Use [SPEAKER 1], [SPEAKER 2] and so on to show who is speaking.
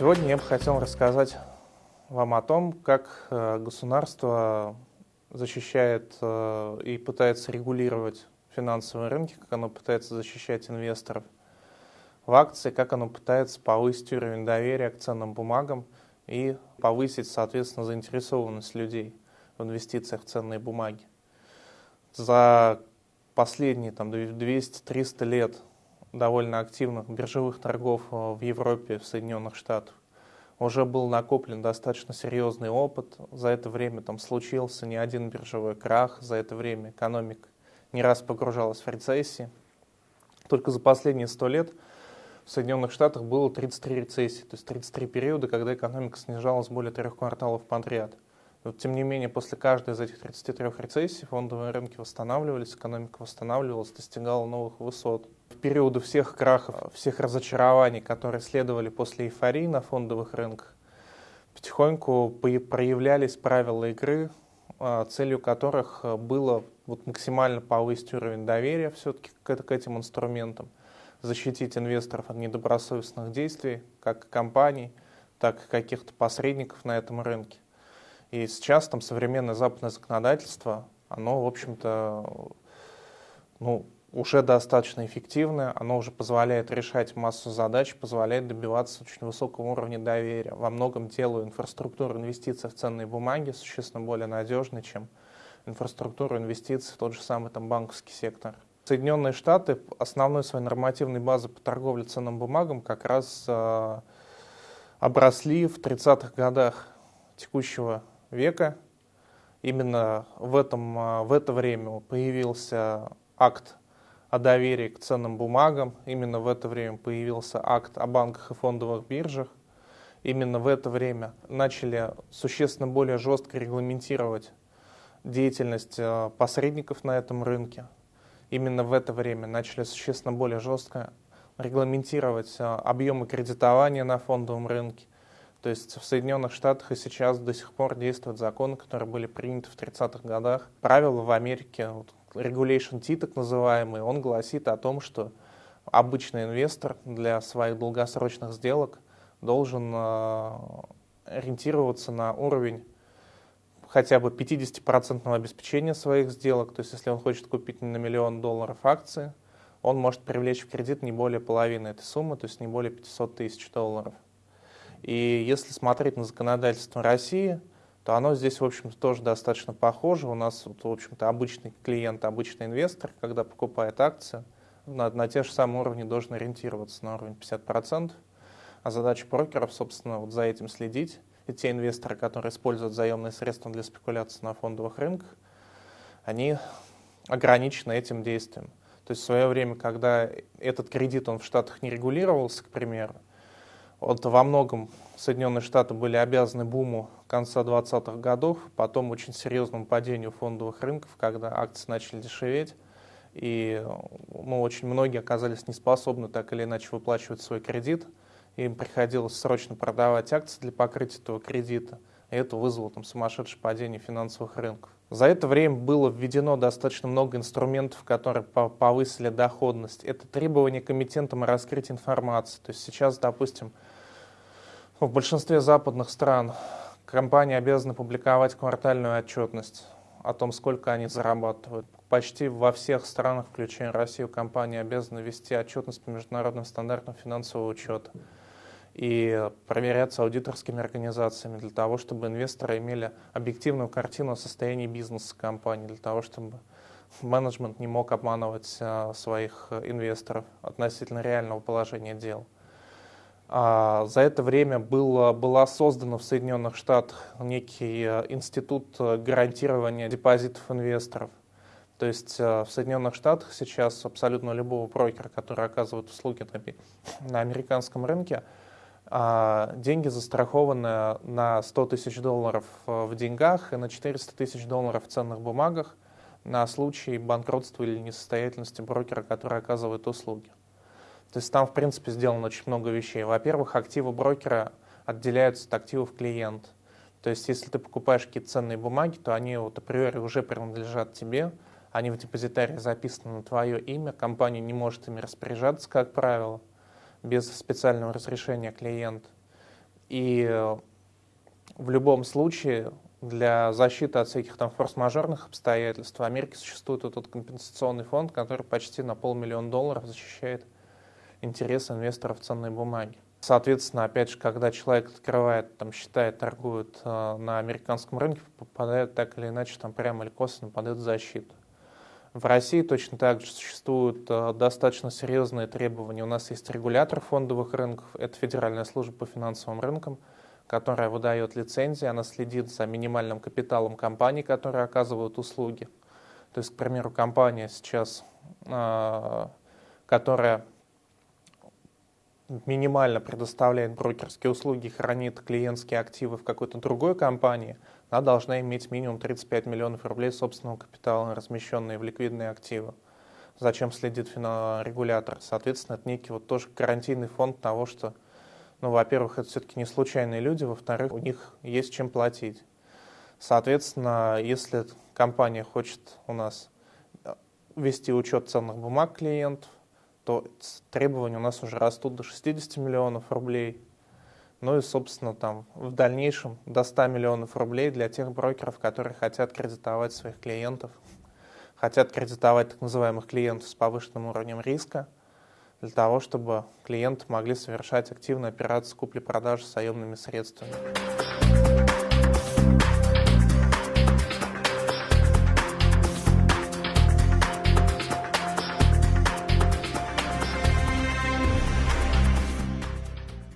[SPEAKER 1] Сегодня я бы хотел рассказать вам о том, как э, государство защищает э, и пытается регулировать финансовые рынки, как оно пытается защищать инвесторов в акции, как оно пытается повысить уровень доверия к ценным бумагам и повысить, соответственно, заинтересованность людей в инвестициях в ценные бумаги. За последние там, 200-300 лет довольно активных биржевых торгов э, в Европе, в Соединенных Штатах. Уже был накоплен достаточно серьезный опыт. За это время там случился не один биржевой крах, за это время экономика не раз погружалась в рецессии. Только за последние сто лет в Соединенных Штатах было 33 рецессии, то есть 33 периода, когда экономика снижалась более трех кварталов подряд. Но, тем не менее, после каждой из этих 33 рецессий фондовые рынки восстанавливались, экономика восстанавливалась, достигала новых высот. В периоды всех крахов, всех разочарований, которые следовали после эйфории на фондовых рынках, потихоньку проявлялись правила игры, а, целью которых было вот максимально повысить уровень доверия все-таки к этим инструментам, защитить инвесторов от недобросовестных действий, как компаний, так и каких-то посредников на этом рынке. И сейчас там современное западное законодательство, оно, в общем-то, ну, уже достаточно эффективное, оно уже позволяет решать массу задач, позволяет добиваться очень высокого уровня доверия. Во многом делаю инфраструктуру инвестиций в ценные бумаги существенно более надежной, чем инфраструктуру инвестиций в тот же самый там, банковский сектор. Соединенные Штаты основной своей нормативной базой по торговле ценным бумагам как раз э, обросли в 30-х годах текущего века. Именно в, этом, а, в это время появился акт о доверии к ценным бумагам. Именно в это время появился акт о банках и фондовых биржах. Именно в это время начали существенно более жестко регламентировать деятельность а, посредников на этом рынке. Именно в это время начали существенно более жестко регламентировать а, объемы кредитования на фондовом рынке. То есть в Соединенных Штатах и сейчас до сих пор действуют законы, которые были приняты в 30-х годах. Правила в Америке, вот, Regulation T так называемый, он гласит о том, что обычный инвестор для своих долгосрочных сделок должен э, ориентироваться на уровень хотя бы 50% обеспечения своих сделок. То есть если он хочет купить на миллион долларов акции, он может привлечь в кредит не более половины этой суммы, то есть не более 500 тысяч долларов. И если смотреть на законодательство России, то оно здесь, в общем-то, тоже достаточно похоже. У нас, в общем-то, обычный клиент, обычный инвестор, когда покупает акции, на, на те же самые уровни должен ориентироваться на уровень 50%. А задача брокеров, собственно, вот за этим следить. И те инвесторы, которые используют заемные средства для спекуляции на фондовых рынках, они ограничены этим действием. То есть в свое время, когда этот кредит он в Штатах не регулировался, к примеру, вот во многом Соединенные Штаты были обязаны буму конца 20-х годов, потом очень серьезному падению фондовых рынков, когда акции начали дешеветь, и ну, очень многие оказались не способны так или иначе выплачивать свой кредит, им приходилось срочно продавать акции для покрытия этого кредита, и это вызвало там сумасшедшее падение финансовых рынков. За это время было введено достаточно много инструментов, которые повысили доходность. Это требования к эмитентам о раскрытии информации. То есть сейчас, допустим, в большинстве западных стран компании обязаны публиковать квартальную отчетность о том, сколько они зарабатывают. Почти во всех странах, включая Россию, компании обязаны вести отчетность по международным стандартам финансового учета и проверяться аудиторскими организациями для того, чтобы инвесторы имели объективную картину о состоянии бизнеса компании, для того, чтобы менеджмент не мог обманывать а, своих инвесторов относительно реального положения дел. А, за это время было, была создана в Соединенных Штатах некий э, институт гарантирования депозитов инвесторов. То есть в Соединенных Штатах сейчас абсолютно любого брокера, который оказывает услуги на, на американском рынке, а, деньги застрахованы на 100 тысяч долларов в деньгах и на 400 тысяч долларов в ценных бумагах на случай банкротства или несостоятельности брокера, который оказывает услуги. То есть там, в принципе, сделано очень много вещей. Во-первых, активы брокера отделяются от активов клиента. То есть если ты покупаешь какие-то ценные бумаги, то они вот априори уже принадлежат тебе, они в депозитарии записаны на твое имя, компания не может ими распоряжаться, как правило, без специального разрешения клиента. И в любом случае для защиты от всяких там форс-мажорных обстоятельств в Америке существует этот компенсационный фонд, который почти на полмиллиона долларов защищает интересы инвесторов ценной бумаги. Соответственно, опять же, когда человек открывает там счета торгует э, на американском рынке, попадает так или иначе там прямо или косвенно под эту защиту. В России точно так же существуют э, достаточно серьезные требования. У нас есть регулятор фондовых рынков, это Федеральная служба по финансовым рынкам, которая выдает лицензии, она следит за минимальным капиталом компаний, которые оказывают услуги. То есть, к примеру, компания сейчас, э, которая минимально предоставляет брокерские услуги, хранит клиентские активы в какой-то другой компании, она должна иметь минимум 35 миллионов рублей собственного капитала, размещенные в ликвидные активы. Зачем следит регулятор? Соответственно, это некий вот тоже гарантийный фонд того, что, ну, во-первых, это все-таки не случайные люди, во-вторых, у них есть чем платить. Соответственно, если компания хочет у нас э, вести учет ценных бумаг клиентов, то требования у нас уже растут до 60 миллионов рублей. Ну и, собственно, там в дальнейшем до 100 миллионов рублей для тех брокеров, которые хотят кредитовать своих клиентов, хотят кредитовать так называемых клиентов с повышенным уровнем риска, для того, чтобы клиенты могли совершать активные операции купли-продажи с заемными средствами.